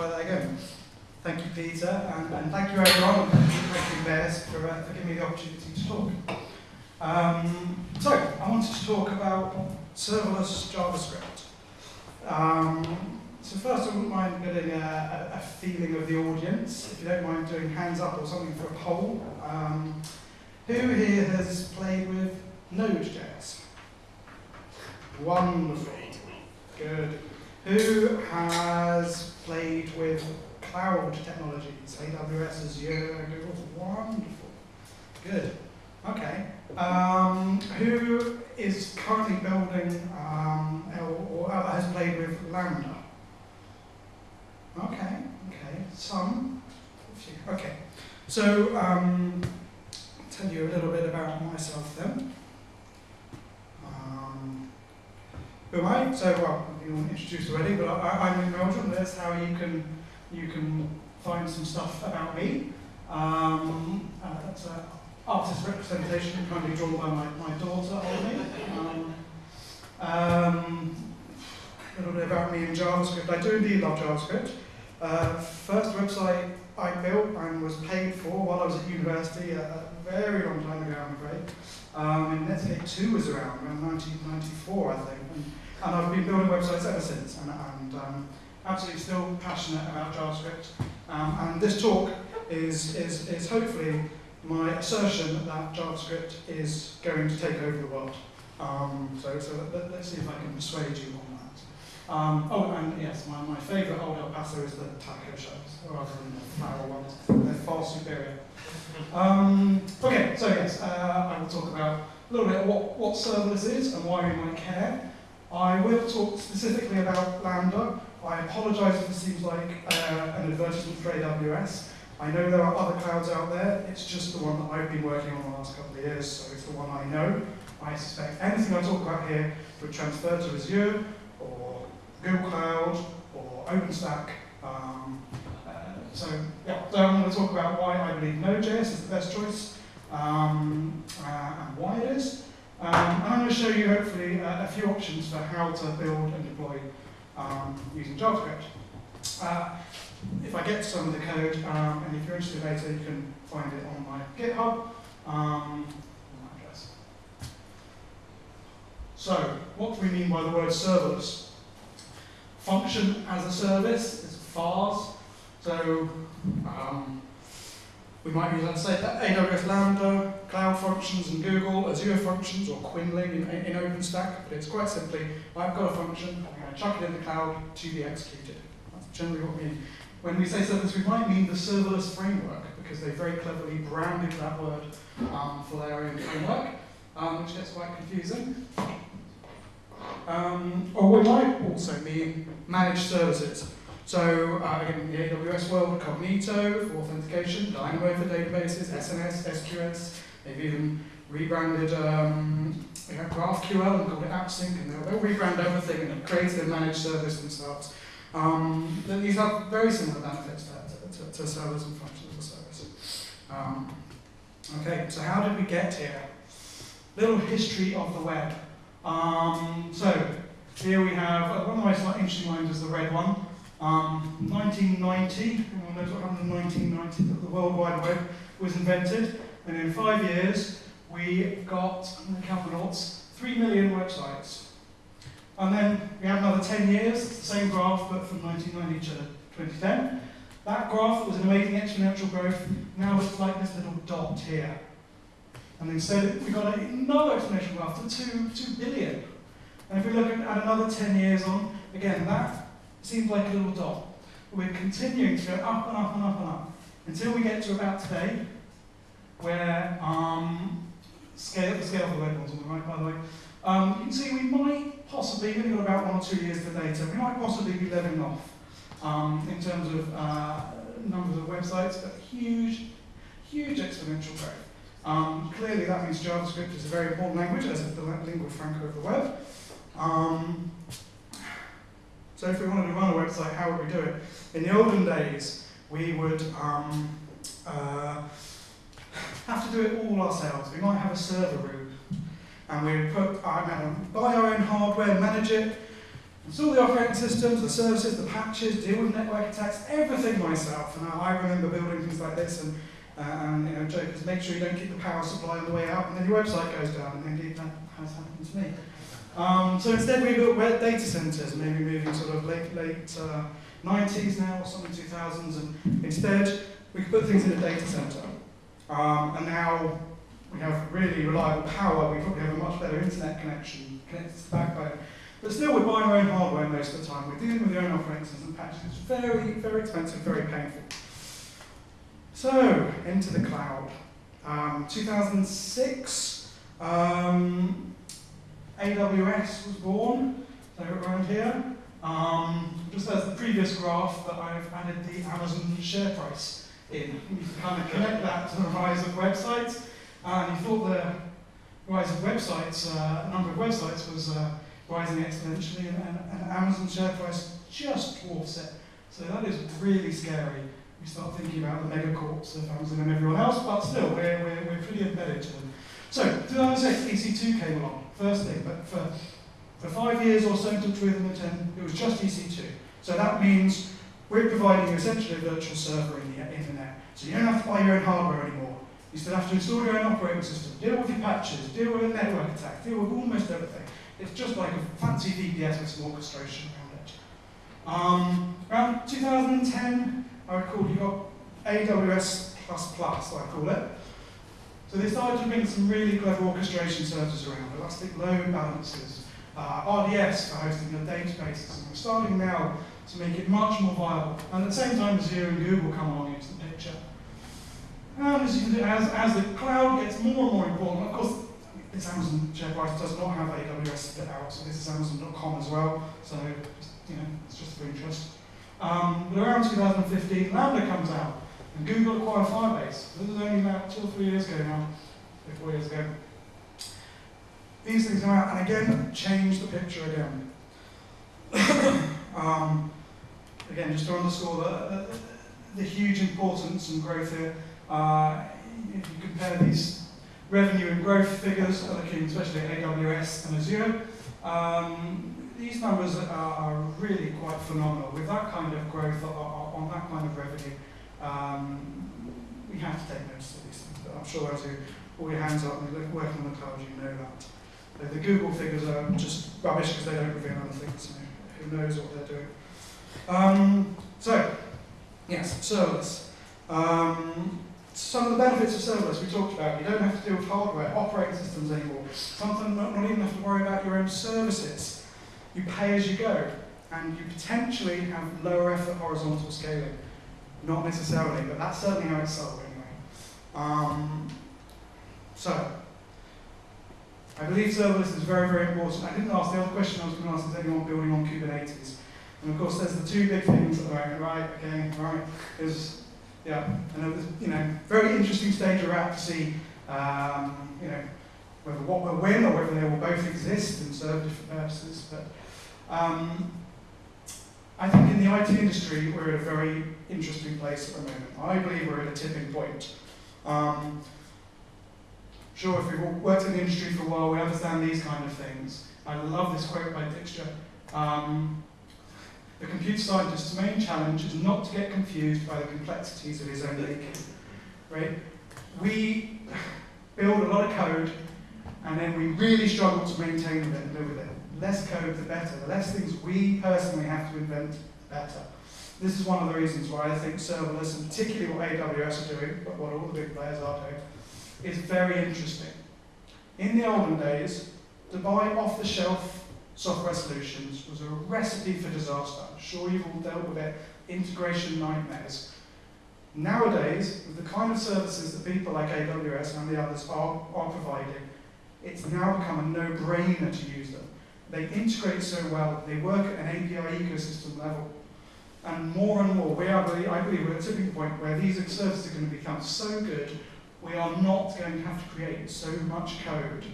try that again. Thank you, Peter, and, and thank you everyone, and thank you, Bears, for, uh, for giving me the opportunity to talk. Um, so, I wanted to talk about serverless JavaScript. Um, so first, I wouldn't mind getting a, a, a, feeling of the audience, if you don't mind doing hands up or something for a poll. Um, who here has played with Node.js? Wonderful. Good. Who has played with cloud technologies, AWS, Azure, Google? Wonderful. Good. Okay. Um, who is currently building um, or, has played with Lambda? Okay. Okay. Some. Okay. So um, I'll tell you a little bit about myself then. Who I? So, well, you introduced already, but I, am in Belgium. That's how you can you can find some stuff about me. Um, uh, that's an artist representation, kindly drawn by my, my daughter, Ollie. Um, um, a little bit about me in JavaScript. I do indeed love JavaScript. Uh, first website I built and was paid for while I was at university a, a very long time ago, I'm afraid. Um, and Netscape 2 was around, around 1994, I think. And I've been building websites ever since, and, and um, absolutely still passionate about JavaScript. Um, and this talk is, is, is hopefully my assertion that JavaScript is going to take over the world. Um, so so let, us see if I can persuade you on that. Um, oh, and yes, my, my favourite old El Paso is the taco shops, rather than the flour ones. They're far superior. Um, okay, so yes, uh, I will talk about a little bit what, what serverless is and why we might care. I will talk specifically about Lambda. I apologise if it seems like uh, an advertisement for AWS. I know there are other clouds out there. It's just the one that I've been working on the last couple of years, so it's the one I know. I suspect anything I talk about here would transfer to Azure or Google Cloud or OpenStack. Um, uh, so yeah, so I'm going to talk about why I believe Node.js is the best choice um, uh, and why it is. Um, and I'm going to show you hopefully uh, a few options for how to build and deploy um, using JavaScript. Uh, if I get some of the code, um, and if you're interested later, you can find it on my GitHub. Um, so, what do we mean by the word serverless? Function as a service is FaaS. So, um, we might use, AWS Lambda, Cloud Functions and Google, Azure Functions, or Qinling in, in OpenStack, but it's quite simply, I've got a function, I'm going to chuck it in the cloud to be executed. That's generally what we mean. When we say serverless, we might mean the serverless framework, because they very cleverly branded that word um, for their own framework, um, which gets quite confusing. Um, or we might also mean managed services. So uh, again, in the AWS world, Cognito for authentication, Dynamo for databases, SNS, SQS. They've even rebranded um, you know, GraphQL and called it AppSync, and they'll, they'll rebrand everything and create a managed service themselves. Um, these have very similar benefits to, to, to servers and functions as service. Um, okay, so how did we get here? Little history of the web. Um, so here we have, uh, one of the most interesting ones is the red one. Um, 1990, everyone knows what happened in 1990, the World Wide Web was invented, and in five years we got, the noughts, 3 million websites. And then we had another 10 years, the same graph, but from 1990 to 2010. That graph was an amazing exponential growth, now it's like this little dot here. And instead we got another exponential graph to 2, 2 billion. And if we look at another 10 years on, again, that seems like a little dot. We're continuing to go up and up and up and up until we get to about today, where um, scale, the scale of the red ones on the right, by the way. Um, you can see we might possibly, we've got about one or two years of data, we might possibly be leveling off um, in terms of uh, numbers of websites, but huge, huge exponential growth. Um, clearly that means JavaScript is a very important language, as the lingua franca of the web. Um, so if we wanted to run a website, how would we do it? In the olden days, we would um, uh, have to do it all ourselves. We might have a server room, and we would put, know, buy our own hardware, manage it, Install the operating systems, the services, the patches, deal with network attacks, everything myself. And I remember building things like this and, uh, and you know, jokers, make sure you don't keep the power supply on the way out and then your website goes down. And indeed that has happened to me. Um, so instead we built data centers, maybe moving sort of late, late uh, 90s now or something 2000s. And instead we could put things in a data center. Um, and now we have really reliable power. We probably have a much better internet connection connected to the backbone. But still, we're buying our own hardware most of the time. We're dealing with our own operating system patches. It's very, very expensive, very painful. So, into the cloud. Um, 2006, um, AWS was born, so around here. Um, just as the previous graph that I've added the Amazon share price in. You can kind of connect that to the rise of websites. And you thought the rise of websites, uh, number of websites was uh, rising exponentially, and, and, and Amazon's share price just dwarfs it. So that is really scary. We start thinking about the megacorps of Amazon and everyone else, but still, we're, we're, we're pretty embedded to them. So, 2006, EC2 came along, first thing, but for, for five years or so until 2010, it was just EC2. So that means we're providing essentially a virtual server in the internet. So you don't have to buy your own hardware anymore. You still have to install your own operating system, deal with your patches, deal with a network attack, deal with almost everything. It's just like a fancy VPS with some orchestration around it. Um, around 2010, I recall you got AWS++, I call it. So they started to bring some really clever orchestration services around, elastic load balancers, uh, RDS for hosting your databases, and we're starting now to make it much more viable. And at the same time, Azure and Google come along into the picture. And as, you as, as the cloud gets more and more important, of course, this Amazon share price does not have AWS split out, so this is Amazon.com as well. So, you know, it's just for interest. Um, but around 2015, Lambda comes out, and Google acquired Firebase. This is only about two or three years ago now, three, four years ago. These things come out, and again, change the picture again. um, again, just to underscore the, the, the, huge importance and growth here, uh, if you compare these revenue and growth figures, looking especially at AWS and Azure, um, these numbers are, are, really quite phenomenal. With that kind of growth on that kind of revenue, um, we have to take notice of these things. But I'm sure as you all your hands up and you're working on the cloud, you know that. The Google figures are just rubbish because they don't reveal other things. who knows what they're doing? Um, so, yes, serverless. Um, some of the benefits of serverless we talked about. You don't have to deal with hardware, operating systems anymore. Something not, not even have to worry about your own services. You pay as you go, and you potentially have lower effort horizontal scaling. Not necessarily, but that's certainly how it's sold anyway. Um, so, I believe serverless is very, very important. I didn't ask, the other question I was going to ask is anyone building on Kubernetes? And of course, there's the two big things at right? Okay, right. There's, yeah, and it was, you know, very interesting stage we're at to see, um, you know, whether what will win or whether they will both exist and serve different purposes. But um, I think in the IT industry, we're at a very interesting place at the moment. I believe we're at a tipping point. Um, sure, if we've worked in the industry for a while, we understand these kind of things. I love this quote by Dijkstra. Um, the computer scientist's main challenge is not to get confused by the complexities of his own making. Right? We build a lot of code, and then we really struggle to maintain it and live with it. Less code, the better. The less things we personally have to invent, the better. This is one of the reasons why I think serverless, and particularly what AWS are doing, but what all the big players are doing, is very interesting. In the olden days, to buy off-the-shelf software solutions was a recipe for disaster. I'm sure you've all dealt with it, integration nightmares. Nowadays, with the kind of services that people like AWS and the others are, are providing, it's now become a no-brainer to use them. They integrate so well, they work at an API ecosystem level. And more and more, we are, I believe we're at a tipping point where these services are going to become so good, we are not going to have to create so much code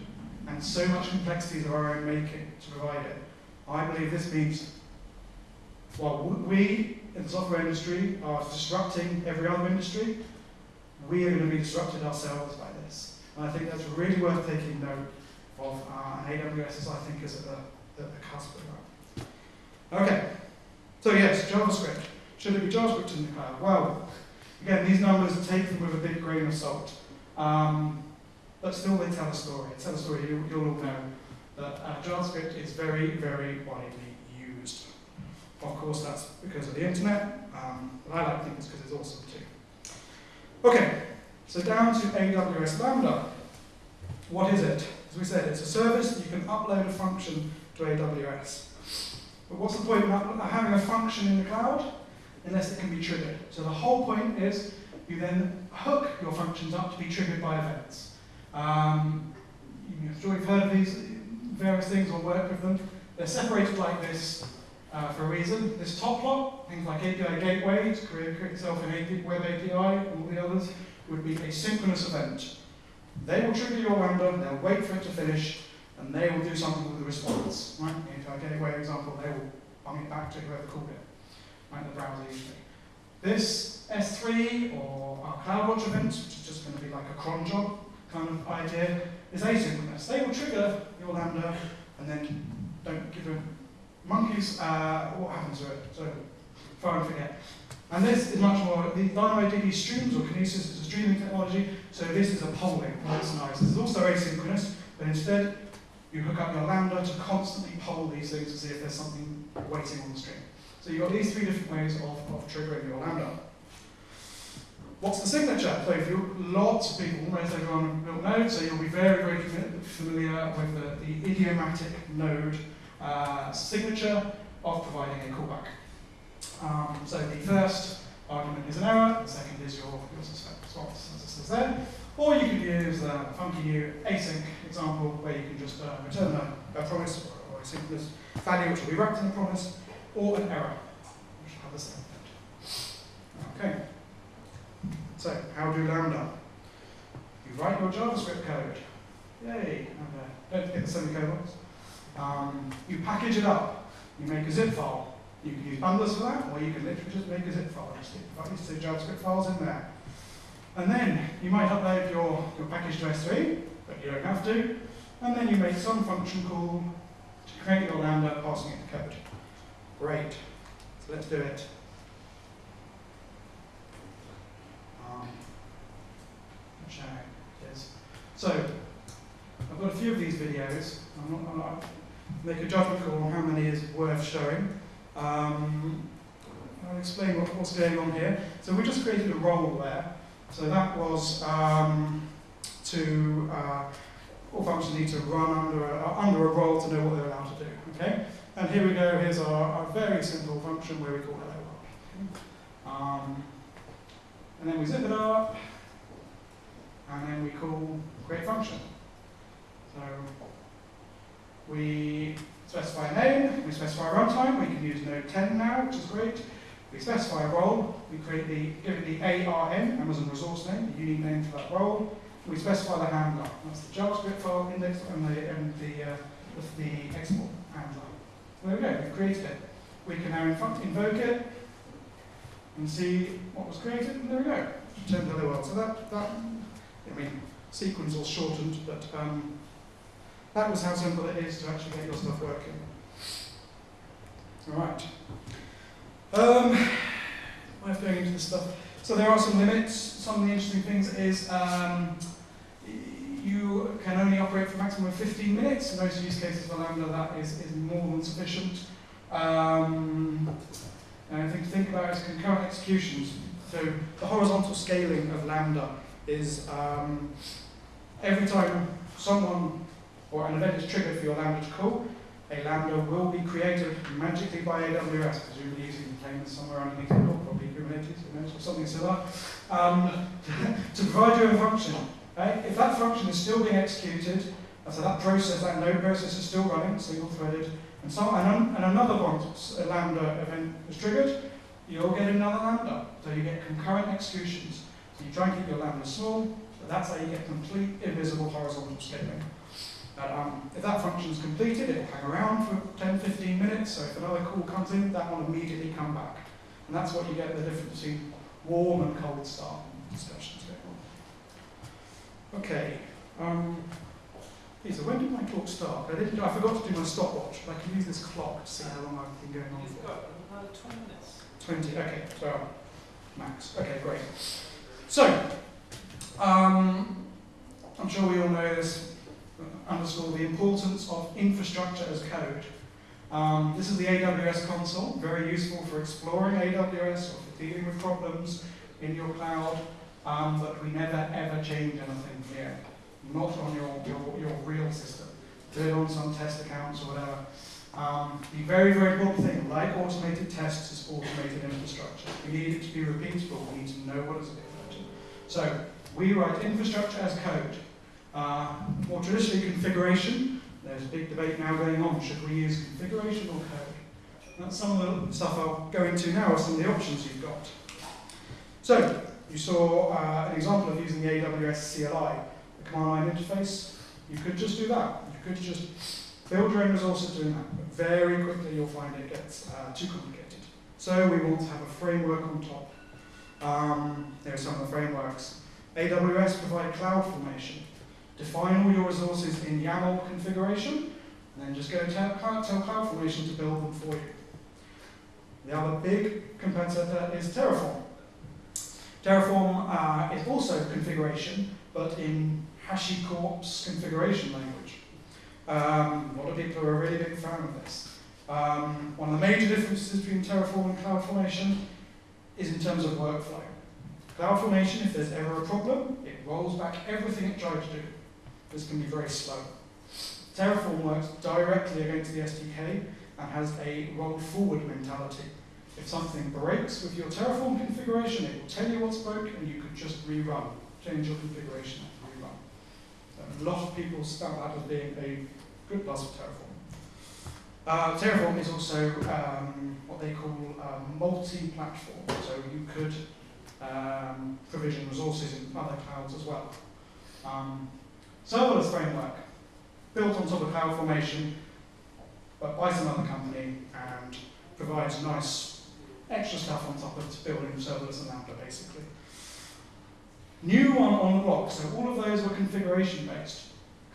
and so much complexity of our own making to provide it. I believe this means, well, we in the software industry are disrupting every other industry. We are going to be disrupted ourselves by this. And I think that's really worth taking note of. Uh, AWS I think, is at the, the, the cusp of that. Okay, so yes, JavaScript. Should it be JavaScript in the cloud? Well, again, these numbers take them with a big grain of salt. Um, but still they tell a story. They tell a story, you, you'll all know that uh, JavaScript is very, very widely used. Of course, that's because of the internet, um, but I like to think it's because it's awesome too. Okay, so down to AWS Lambda. What is it? As we said, it's a service that you can upload a function to AWS. But what's the point of having a function in the cloud? Unless it can be triggered. So the whole point is you then hook your functions up to be triggered by events. Um, I'm sure you've heard of these various things or worked with them. They're separated like this uh, for a reason. This top plot, things like API gateway, to create, itself an web API, all the others, would be a synchronous event. They will trigger your Lambda, they'll wait for it to finish, and they will do something with the response. Right? If I gateway example, they will bung it back to whoever called it, right? The browser usually. This S3 or our CloudWatch event, which is just going to be like a cron job kind of idea, is asynchronous. They will trigger your Lambda and then don't give a monkeys uh, what happens to it. So far and forget. And this is much more, the DynamoDB streams or Kinesis is a technology, so this is a polling. That's nice. This is also asynchronous, but instead you hook up your Lambda to constantly poll these things to see if there's something waiting on the stream. So you've got these three different ways of, of triggering your Lambda. What's the signature? So if you, lots of people, almost everyone will know, so you'll be very, very familiar with the, the idiomatic node uh, signature of providing a callback. Um, so the first argument is an error, the second is your, your response, as it says there. Or you can use the funky new async example where you can just uh, return a, a promise or, a synchronous value which will be wrapped in a promise, or an error, which will have the same effect. Okay. So, how do Lambda? You write your JavaScript code. Yay! And, uh, don't forget the semicolons. Um, you package it up. You make a zip file. You can use bundlers for that, or you can literally just make a zip file. Just stick these two JavaScript files in there. And then you might upload your, your package to S3, but you don't have to. And then you make some function call to create your Lambda, passing it to code. Great. So let's do it. Um, yes. So, I've got a few of these videos. I'm not, I'm not make a judgment call on how many is worth showing. Um, I'll explain what, what's going on here. So we just created a role there. So that was um, to, uh, all functions need to run under a, under a role to know what they're allowed to do. Okay? And here we go, here's our, our very simple function where we call hello world. Um, and then we zip it up, and then we call create function. So we specify a name, we specify a runtime, we can use node 10 now, which is great. We specify a role, we create the, give it the ARN, Amazon resource name, the unique name for that role. We specify the handler, that's the JavaScript file index and the, and the, uh, the, export handler. There we go, we've created it. We can now invoke it and see what was created, and there we go. Return hello world. So that, that I mean, sequence was shortened, but um, that was how simple it is to actually get your stuff working. All right. Um, I'm going into this stuff. So there are some limits. Some of the interesting things is um, you can only operate for a maximum of 15 minutes. Most use cases for Lambda, that is, is more than sufficient. Um, and I think to think about is concurrent executions. So the horizontal scaling of Lambda is um, every time someone or an event is triggered for your Lambda to call, a Lambda will be created magically by AWS, presumably using containers somewhere underneath it, or probably Kubernetes, or something similar, um, to provide you a function. Right? If that function is still being executed, so that process, that node process is still running, single-threaded, and, some, and, and another one, a Lambda event is triggered, you'll get another Lambda. So you get concurrent executions. So you try and keep your Lambda small, but that's how you get complete invisible horizontal scaling. But, um, if that function is completed, it will hang around for 10, 15 minutes, so if another call comes in, that will immediately come back. And that's what you get the difference between warm and cold start discussions going on. Okay. Um, Lisa, when did my talk start? I, didn't, I forgot to do my stopwatch, but I can use this clock to see how long I've been going on You've for. got another 20 minutes. 20, okay, so max. Okay, great. So, um, I'm sure we all know this, underscore the importance of infrastructure as code. Um, this is the AWS console, very useful for exploring AWS or for dealing with problems in your cloud, um, but we never ever change anything here, not on your, your, your real system. Do it on some test accounts or whatever. Um, the very, very important thing, like automated tests, is automated infrastructure. We need it to be repeatable. We need to know what it's to. So we write infrastructure as code. Uh, more traditionally, configuration. There's a big debate now going on. Should we use configuration or code? That's some of the stuff I'll go into now, are some of the options you've got. So you saw uh, an example of using the AWS CLI, the command line interface. You could just do that. You could just build your own resources doing that. But very quickly you'll find it gets uh, too complicated. So we want to have a framework on top. Um, there are some of the frameworks. AWS provide CloudFormation. Define all your resources in YAML configuration, and then just go tell, tell CloudFormation to build them for you. The other big competitor is Terraform. Terraform uh, is also configuration, but in HashiCorp's configuration language. Um, a lot of people are a really big fan of this. Um, one of the major differences between Terraform and CloudFormation is in terms of workflow. CloudFormation, if there's ever a problem, it rolls back everything it tried to do. This can be very slow. Terraform works directly against the SDK and has a roll forward mentality. If something breaks with your Terraform configuration, it will tell you what's broke and you could just rerun, change your configuration and rerun. A lot of people spout that as being a good plus for Terraform. Uh, Terraform is also um, what they call uh, multi-platform, so you could um, provision resources in other clouds as well. Um, serverless framework, built on top of CloudFormation, but uh, by some other company, and provides nice extra stuff on top of building serverless and Lambda, basically. New one on the block, so all of those were configuration based.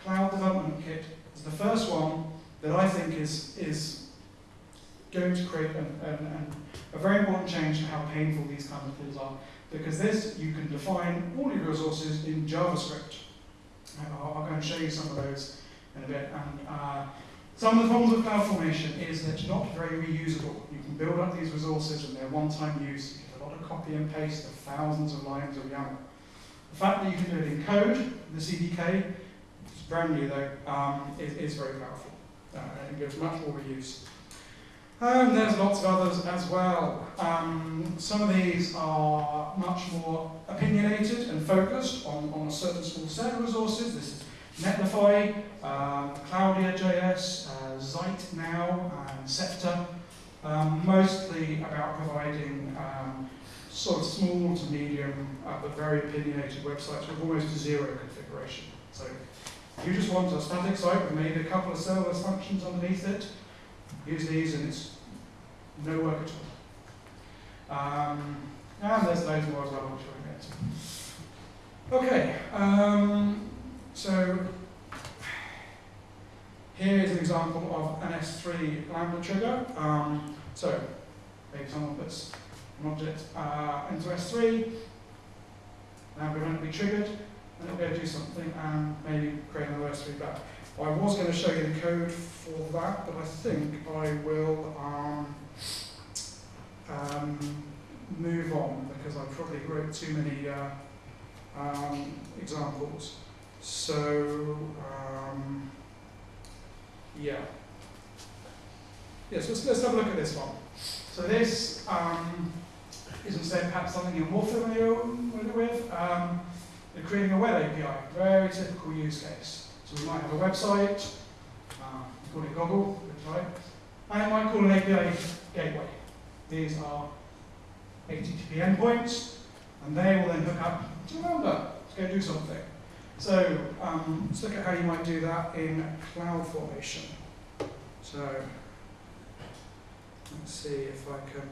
Cloud Development Kit is the first one that I think is, is going to create an, an, an, a very important change to how painful these kind of tools are. Because this, you can define all your resources in JavaScript. I'll, I'll go and show you some of those in a bit. And uh, some of the problems with cloud formation is that it's not very reusable. You can build up these resources and they're one-time use. You get a lot of copy and paste of thousands of lines of YAML. The fact that you can do it in code, the CDK, it's brand new though, um, is, is very powerful. Uh, gives much more reuse. And there's lots of others as well. Um, some of these are much more opinionated and focused on, on a certain small set of resources. This is Netlify, um, Claudia.js, uh, Zeit now, and Scepter. Um, mostly about providing um, sort of small to medium, uh, but very opinionated websites with almost zero configuration. So you just want a static site with maybe a couple of serverless functions underneath it, use these and it's no work at all. Um, and there's loads more as well, which we'll get to. Okay, um, so here is an example of an S3 Lambda trigger. Um, so maybe someone puts an object uh, into S3, Lambda be triggered, and it'll go do something and maybe create another S3 back. I was going to show you the code for that, but I think I will um, um, move on because I probably wrote too many uh, um, examples. So, um, yeah. Yes, let's, let's have a look at this one. So this um, is instead perhaps something you're more familiar with. Um, creating a web API, very typical use case. So we might have a website, uh, call it Goggle, right? And it might call an API gateway. These are HTTP endpoints, and they will then hook up to Lambda to go do something. So um, let's look at how you might do that in CloudFormation. So let's see if I can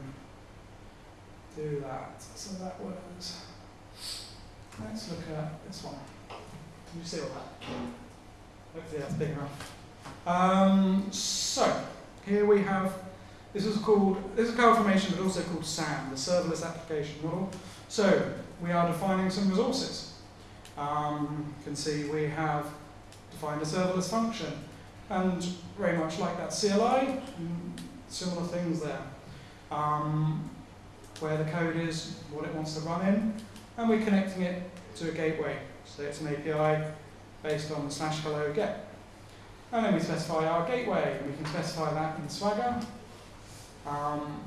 do that. So that was, let's look at this one. Can you see all that? Hopefully that's big enough. Um, so, here we have, this is called, this is a CloudFormation, but also called SAM, the Serverless Application Model. So, we are defining some resources. Um, you can see we have defined a serverless function. And very much like that CLI, similar things there. Um, where the code is, what it wants to run in, and we're connecting it to a gateway. So it's an API based on the slash hello get. And then we specify our gateway, and we can specify that in Swagger, um,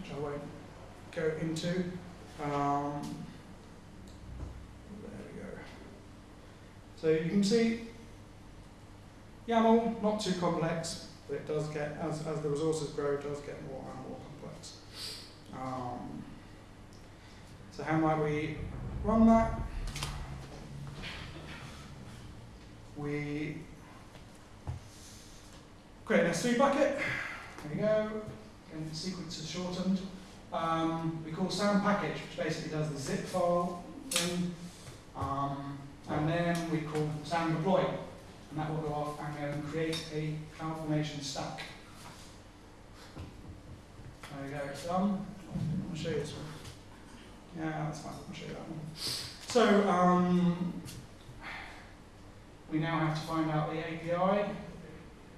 which I won't go into. Um, there we go. So you can see YAML, not too complex, but it does get, as, as the resources grow, it does get more and more complex. Um, so how might we run that? We create an S3 bucket. There we go. And the sequence is shortened. Um, we call sam package, which basically does the zip file thing. Um, and then we call sam deploy, and that will go off and then create a CloudFormation stack. There we go, it's done. I'll show you this one. Yeah, that's fine, I'll show you that one. So, um, we now have to find out the API.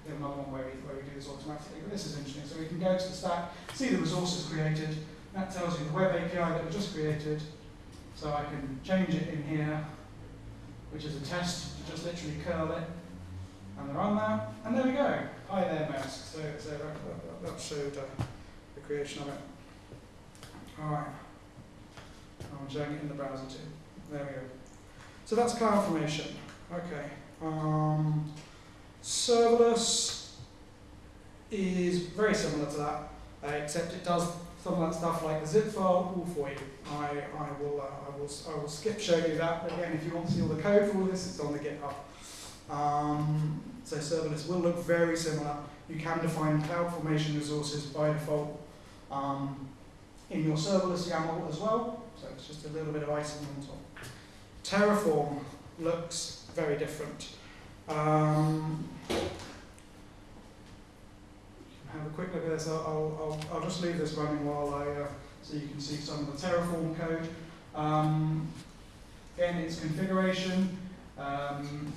Another one where we, where we do this automatically, but this is interesting. So we can go to the stack, see the resources created. That tells you the web API that we just created. So I can change it in here, which is a test, just literally curl it and run that. And there we go. Hi there, mouse. So, so that, that, that showed uh, the creation of it. All right. I'm showing it in the browser too. There we go. So that's CloudFormation. Okay. Um, serverless is very similar to that, uh, except it does some of that stuff like the zip file all for you. I, I, will, uh, I, will, I will skip showing you that. Again, if you want to see all the code for all this, it's on the GitHub. Um, so serverless will look very similar. You can define CloudFormation resources by default um, in your serverless YAML as well. So it's just a little bit of icing on top. Terraform looks very different. Um, have a quick look at this. I'll, I'll, I'll just leave this running while I, uh, so you can see some of the Terraform code. Um, again, its configuration. Um,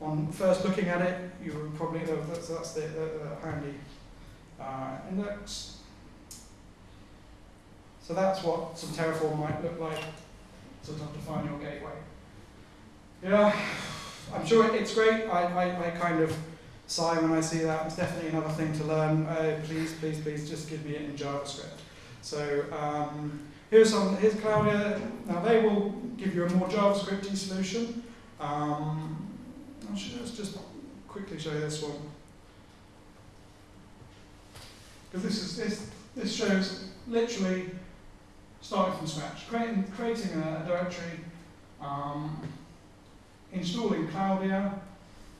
on first looking at it, you would probably, uh, that's, that's the, handy uh, index. So that's what some Terraform might look like to define your gateway. Yeah, I'm sure it's great. I, I, I kind of sigh when I see that. It's definitely another thing to learn. Uh, please, please, please just give me it in JavaScript. So um, here's some, here's Claudia. Now they will give you a more JavaScripty solution. Um, let's just quickly show you this one. Because this is this, this shows literally starting from scratch, creating, creating a, a directory, um, installing Claudia,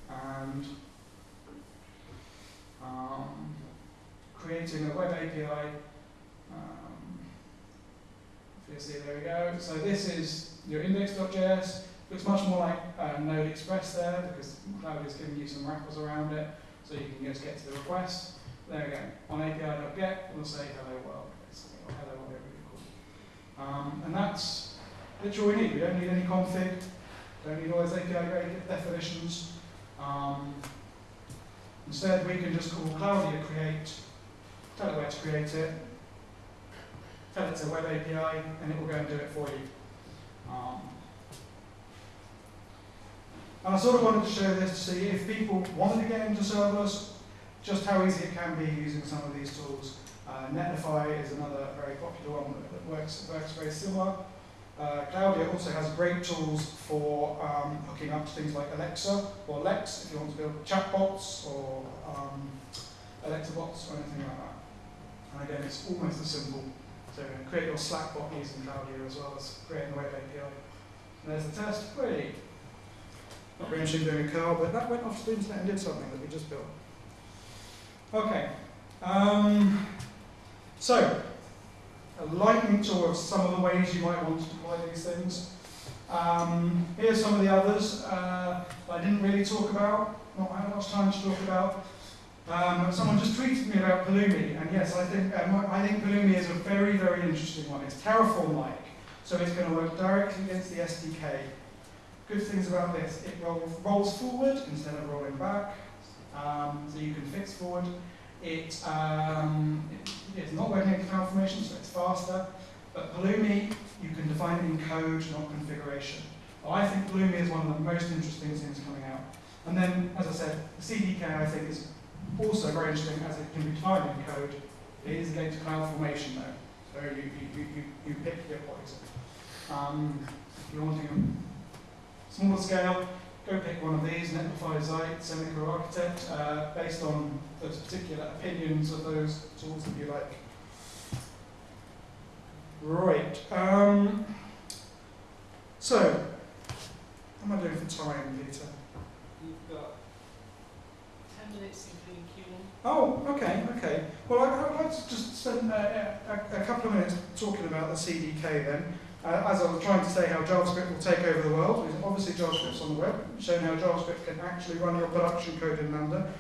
and um, creating a web API. Um, see, there we go. So this is your index.js. Looks much more like uh, Node Express there because Cloud is giving you some wrappers around it, so you can just get to the request. There go. On API.get, we'll say hello world, basically, or hello whatever you call it. Um, and that's literally all we need. We don't need any config. Don't need all those API definitions. Um, Instead, we can just call Claudia create, tell it where to create it, tell it to web API, and it will go and do it for you. Um, and I sort of wanted to show this to see if people wanted to get into serverless, just how easy it can be using some of these tools. Uh, Netlify is another very popular one that works, works very similar. Uh, Claudia also has great tools for um, hooking up to things like Alexa or Lex if you want to build chatbots or um, Alexa bots or anything like that. And again, it's almost as simple to create your Slack bot using Claudia as well as creating a web API. And there's the test. Pretty not very interesting doing a car, but that went off to the internet and did something that we just built. Okay. Um, so, a lightning tour of some of the ways you might want to deploy these things. Um, here's some of the others uh, I didn't really talk about, not had much time to talk about. Um, someone just tweeted me about Pulumi, and yes, I think um, I think Pulumi is a very, very interesting one. It's Terraform-like, so it's going to work directly against the SDK. Good things about this, it rolls, rolls forward instead of rolling back, um, so you can fix forward. It, um, it, it's not working in CloudFormation, so it's faster. But Pulumi, you can define it in code, not configuration. I think Pulumi is one of the most interesting things coming out. And then, as I said, CDK I think is also very interesting as it can be defined in code. It is against CloudFormation though, so you, you, you, you pick your poison. Um, if you're wanting a smaller scale, go pick one of these, Netlify Zeit, Semicro Architect, uh, based on those particular opinions of those tools that you like. Right. Um, so, how am I doing for time, Peter? You've got 10 minutes including Q1. Oh, okay, okay. Well, I, I'd like to just spend uh, a, a couple of minutes talking about the CDK then. Uh, as I was trying to say how JavaScript will take over the world, obviously JavaScript's on the web, showing how JavaScript can actually run your production code in Lambda.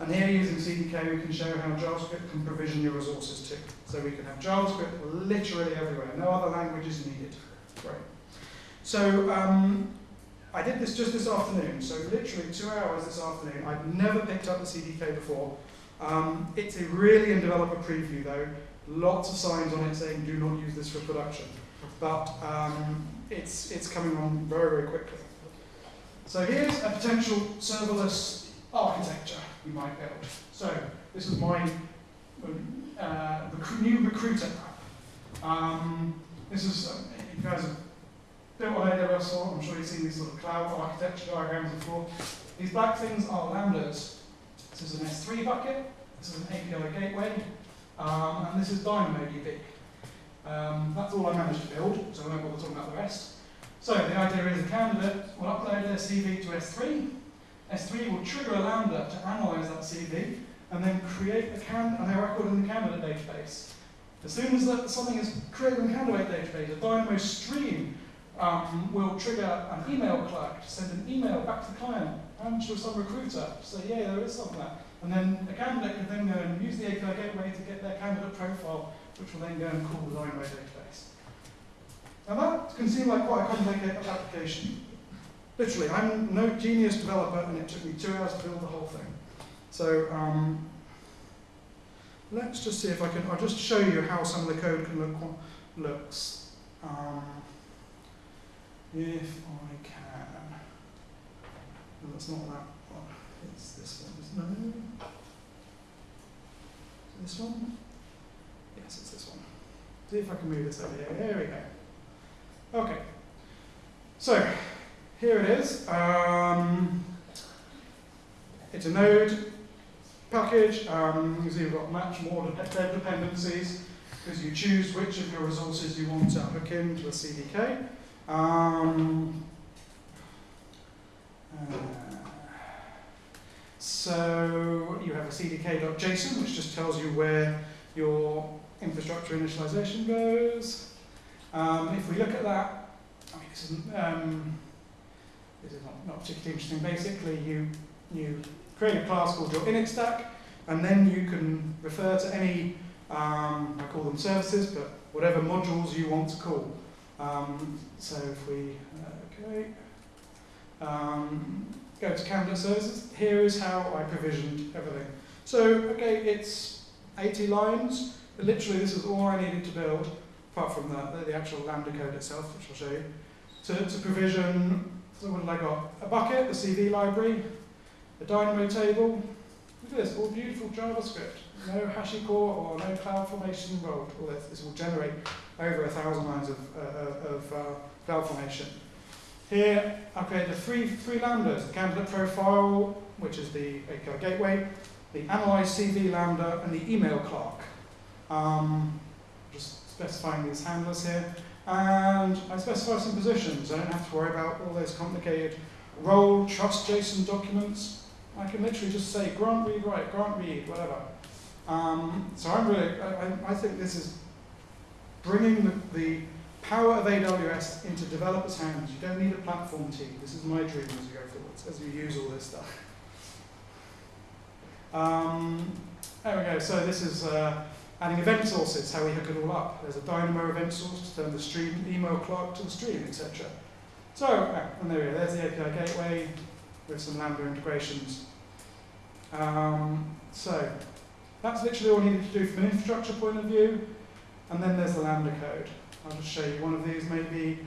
And here using CDK we can show how JavaScript can provision your resources too. So we can have JavaScript literally everywhere, no other language is needed. Great. So um, I did this just this afternoon, so literally two hours this afternoon. I've never picked up the CDK before. Um, it's a really in developer preview though. Lots of signs on it saying do not use this for production but um, it's, it's coming on very, very quickly. So here's a potential serverless architecture you might build. So this is my uh, new recruiter app. Um, this is, uh, you guys have built on AWS, or I'm sure you've seen these sort of cloud architecture diagrams before. These black things are lambdas. This is an S3 bucket, this is an API gateway, um, and this is DynamoDB. Um, that's all I managed to build, so I won't bother talking about the rest. So the idea is a candidate will upload their CV to S3. S3 will trigger a Lambda to analyze that CV and then create a, can a record in the candidate database. As soon as that, something is created in the candidate database, a Dynamo stream um, will trigger an email clerk to send an email back to the client and to some recruiter to say, yeah, there is something there. And then a candidate can then go and use the API gateway to get their candidate profile which will then go and call the Dynamo database. Now that can seem like quite a complicated application. Literally, I'm no genius developer and it took me two hours to build the whole thing. So um, let's just see if I can, I'll just show you how some of the code can look looks. Um, if I can. No, that's not that one. It's this one. No. This one? Yes, it's this one. See if I can move this over here. There we go. Okay. So, here it is. Um, it's a node package. Um, see we've got much more dependencies because you choose which of your resources you want to hook into the CDK. Um, uh, so you have a cdk.json, which just tells you where your infrastructure initialization goes. Um, if we look at that, I mean, this isn't, um, this is not, not particularly interesting. Basically, you, you create a class called your init stack, and then you can refer to any, um, I call them services, but whatever modules you want to call. Um, so if we, okay, um, go to candidate services, here is how I provisioned everything. So, okay, it's 80 lines, literally this is all I needed to build, apart from the, the actual Lambda code itself, which I'll show you, to, to provision, so what did I got? A bucket, the CV library, a Dynamo table, look at this, all beautiful JavaScript, no HashiCorp or no CloudFormation involved, all this, this will generate over a thousand lines of, uh, of uh, CloudFormation. Here, I've created three, three lambdas, the candidate profile, which is the API gateway, the analyze CV lambda, and the email clerk. Um, just specifying these handlers here. And I specify some positions. I don't have to worry about all those complicated role, trust JSON documents. I can literally just say grant read write, grant read, whatever. Um, so I'm really, I, I think this is bringing the, the power of AWS into developers' hands. You don't need a platform team. This is my dream as you go forwards, as you use all this stuff. Um, there we go. So this is uh, adding event sources, how we hook it all up. There's a Dynamo event source to turn the stream email clock to the stream, etc. So, ah, and there we go. There's the API gateway with some Lambda integrations. Um, so that's literally all you need to do from an infrastructure point of view. And then there's the Lambda code. I'll just show you one of these maybe.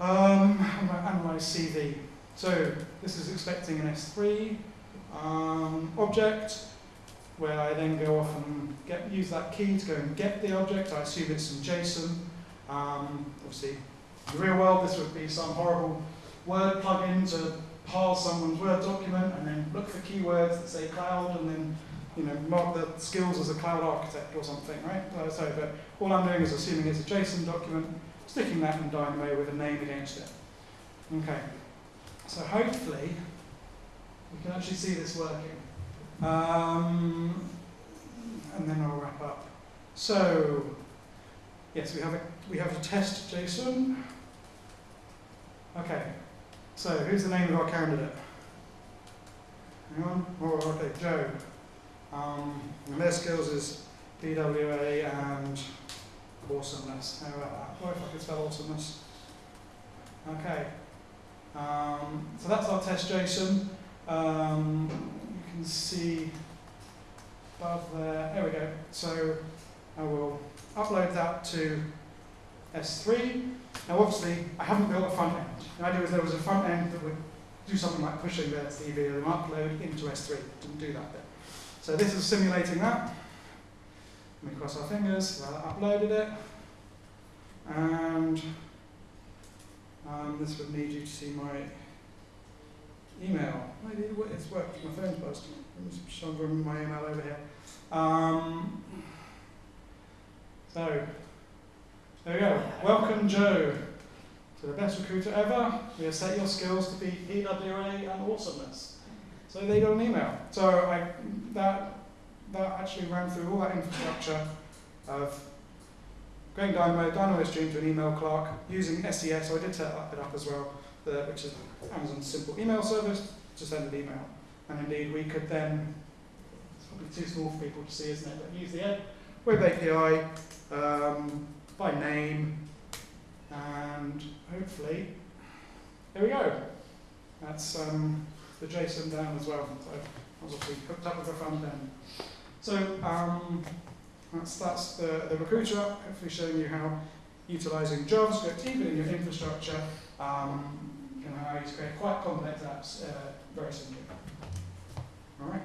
Um, analyze CV. So this is expecting an S3 um, object where I then go off and get, use that key to go and get the object. I assume it's some JSON. Um, obviously, in the real world, this would be some horrible word plugin to parse someone's Word document and then look for keywords that say cloud and then you know, mark the skills as a cloud architect or something, right? Uh, so, but all I'm doing is assuming it's a JSON document, sticking that in Dynamo with a name against it. Okay, so hopefully we can actually see this working. Um, and then I'll wrap up. So, yes, we have a, we have a test JSON. Okay, so who's the name of our candidate? Hang on. Oh, okay, Joe. Um, and their skills is DWA and awesomeness. How about that? What if I could spell awesomeness? Okay. Um, so that's our test JSON. Um, can see above there. There we go. So I will upload that to S3. Now obviously I haven't built a front end. The idea was there was a front end that would do something like pushing their CV and upload into S3. Didn't do that bit. So this is simulating that. Let me cross our fingers. I uploaded it. And um, this would need you to see my email. It's worked. My phone's buzzed. Me show my email over here. Um, so, there we go. Welcome, Joe, to the best recruiter ever. We have set your skills to be EWA and awesomeness. So they got an email. So I, that, that actually ran through all that infrastructure of going down Dynamo, Dynamo stream to an email clerk, using SES, so I did set it up as well, the, which is Amazon's simple email service to send an email. And indeed, we could then, it's probably too small for people to see, isn't it, but use the web API um, by name, and hopefully, there we go. That's um, the JSON down as well. So obviously hooked up with the front end. So um, that's, that's the, the recruiter hopefully showing you how utilizing JavaScript, even in your infrastructure, um, can allow you to create quite complex apps uh, very simply. All right.